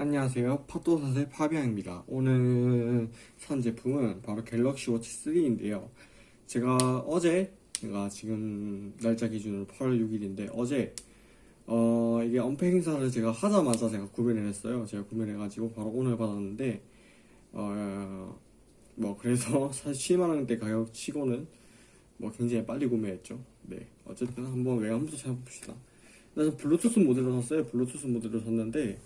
안녕하세요. 파도사슬 파비앙입니다. 오늘 산 제품은 바로 갤럭시 워치 3인데요. 제가 어제 제가 지금 날짜 기준으로 8월 6일인데 어제 어 이게 언팩 행사를 제가 하자마자 제가 구매를 했어요. 제가 구매를 해가지고 바로 오늘 받았는데 어 뭐 그래서 사실 7만원대 가격 치고는 뭐 굉장히 빨리 구매했죠. 네 어쨌든 한번 외관부터 찾아봅시다. 일단 블루투스 모델로 샀어요. 블루투스 모델로 샀는데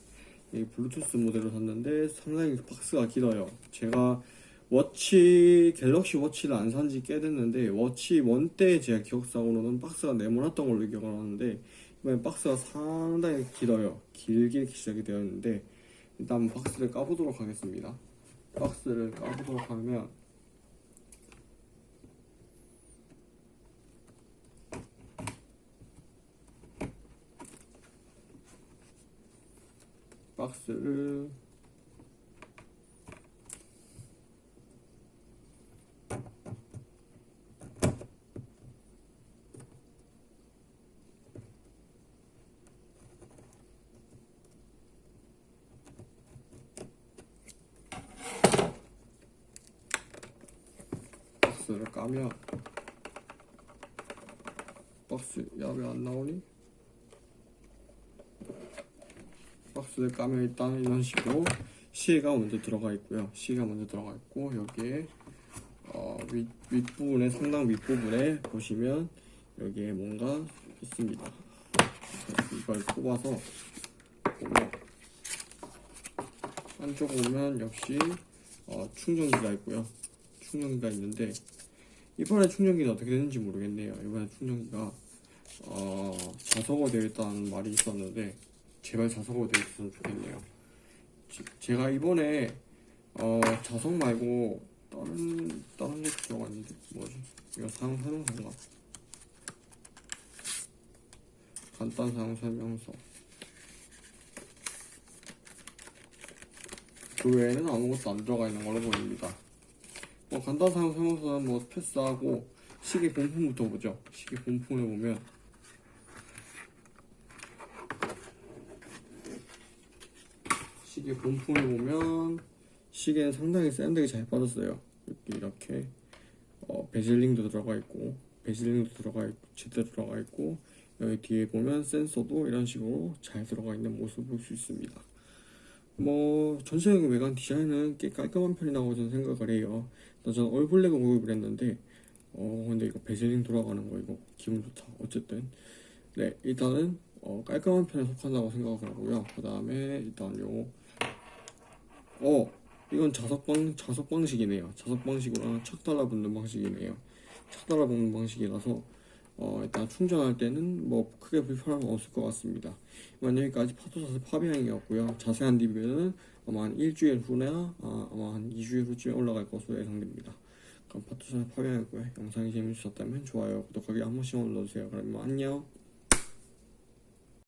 이 블루투스 모델로 샀는데 상당히 박스가 길어요. 제가 워치 갤럭시 워치를 안 산 지 꽤 됐는데 워치 one 때 제가 기억상으로는 박스가 네모났던 걸로 기억을 하는데 이번엔 박스가 상당히 길어요. 길게 제작이 되어 있는데 일단 박스를 까보도록 하겠습니다. 박스를 까보도록 하면 박스를 박스를 까면 박스 야왜 안 나오니? 박스를 까면 일단 이런 식으로 시계가 먼저 들어가 있고요. 시계가 먼저 들어가 있고 여기에 어, 윗, 윗부분에 상당 윗부분에 보시면 여기에 뭔가 있습니다. 이걸 뽑아서 보면 한쪽 보면 역시 어, 충전기가 있고요. 충전기가 있는데 이번에 충전기는 어떻게 되는지 모르겠네요. 이번에 충전기가 어, 자석으로 되어 있다는 말이 있었는데 제발 자석으로 되어 있으면 좋겠네요. 지- 제가 이번에 어, 자석 말고 다른 다른 게 들어갔는데 뭐지? 이거 사용 설명서인가? 간단 사용 설명서. 그 외에는 아무것도 안 들어가 있는 걸로 보입니다. 뭐 간단 사용 설명서는 뭐 패스하고 시계 본품부터 보죠. 시계 본품을 보면 시계 본품을 보면 시계는 상당히 샌드게 잘 빠졌어요. 이렇게 이렇게 어, 베젤링도 들어가 있고 베젤링도 들어가 있고 제대로 들어가 있고 여기 뒤에 보면 센서도 이런 식으로 잘 들어가 있는 모습을 볼 수 있습니다. 뭐 전체적인 외관 디자인은 꽤 깔끔한 편이라고 저는 생각을 해요. 일단 저는 올블랙을 구입을 했는데 어 근데 이거 베젤링 돌아가는 거 이거 기분 좋다. 어쨌든 네 일단은 어, 깔끔한 편에 속한다고 생각을 하고요. 그 다음에 일단 요 어, 이건 자석 방 자석 방식이네요. 자석 방식으로 척 달라붙는 방식이네요. 척 달라붙는 방식이라서 어, 일단 충전할 때는 뭐 크게 불편한 건 없을 것 같습니다. 이만 여기까지 파도사슬 파비앙이었고요. 자세한 리뷰는 아마 한 일주일 후나 아, 아마 한 2주일 후쯤에 올라갈 것으로 예상됩니다. 그럼 파도사슬 파비앙이었고요. 영상이 재밌으셨다면 좋아요, 구독하기 한 번씩 눌러주세요. 그러면 안녕.